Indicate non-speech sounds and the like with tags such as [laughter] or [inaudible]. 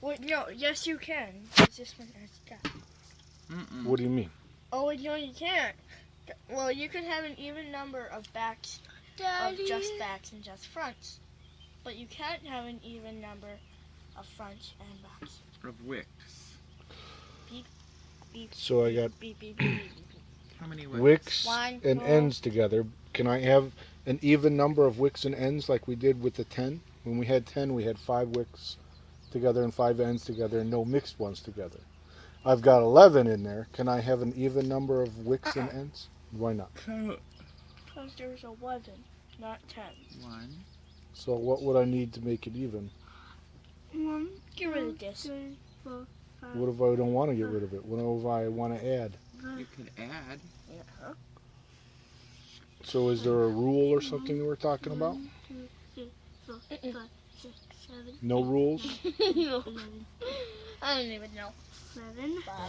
Well, no, yes you can. 'cause This one has that. Mm-mm. What do you mean? Oh, no, you can't. Well, you can have an even number of backs, of just backs and just fronts. But you can't have an even number of fronts and backs. Of wicks. Beep, So I got beep, beep, beep, beep, beep. How many wicks? wicks One, and two. ends together. Can I have an even number of wicks and ends like we did with the 10? When we had 10, we had five wicks together and five ends together and no mixed ones together. I've got 11 in there. Can I have an even number of wicks and uh-uh. ends? Why not? So, Because there's 11, not 10. one. So what would I need to make it even? One, get rid of this. three, four, five. What if I don't want to get rid of it? What if I want to add? You could add. Yeah. So is there a rule or something that we're talking about? One, two, three, four, five, six, seven, No rules? [laughs] no. I don't even know. Eleven. Bob.